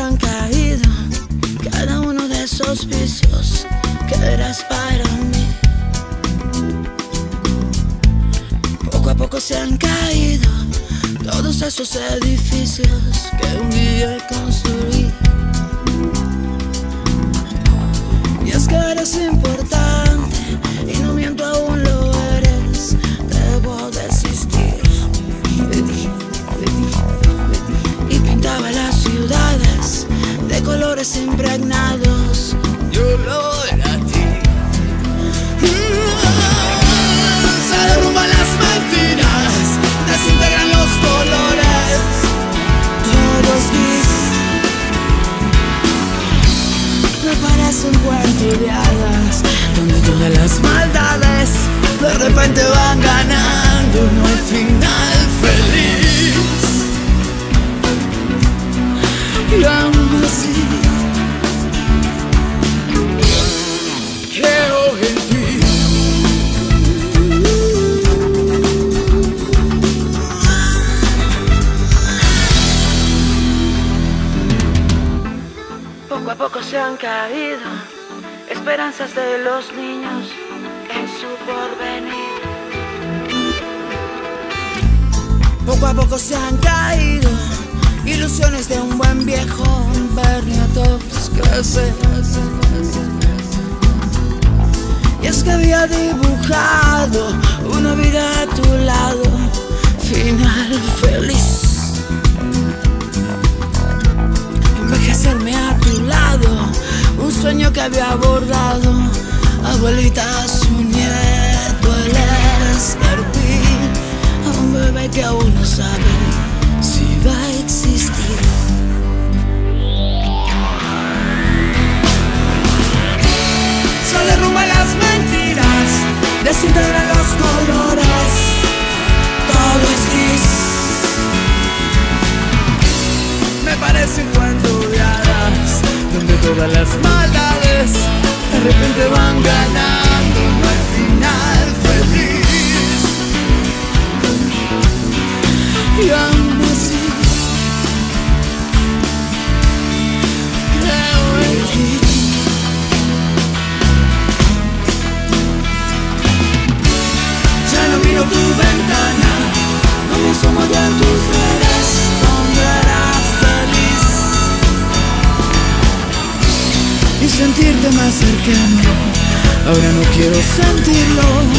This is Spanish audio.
han caído, cada uno de esos vicios que eras para mí. Poco a poco se han caído todos esos edificios que un día construí. De colores impregnados. Yo lo era a ti. Se derrumban las mentiras, desintegran los colores. Todo es gris. Me parece un cuento de hadas Donde todas las maldades De repente van ganando No hay final feliz Y Poco a poco se han caído esperanzas de los niños en su porvenir. Poco a poco se han caído ilusiones de un buen viejo todos crecer. Y es que había dibujado que había abordado, abuelita su nieto, el escarpín, a un bebé que aún no sabe si va a existir. Se derrumba las mentiras, desintegra los colores, todo es gris. Me parece un cuento de hadas Donde todas las maldades De repente van ganando sentirte más cercano. Ahora no quiero sentirlo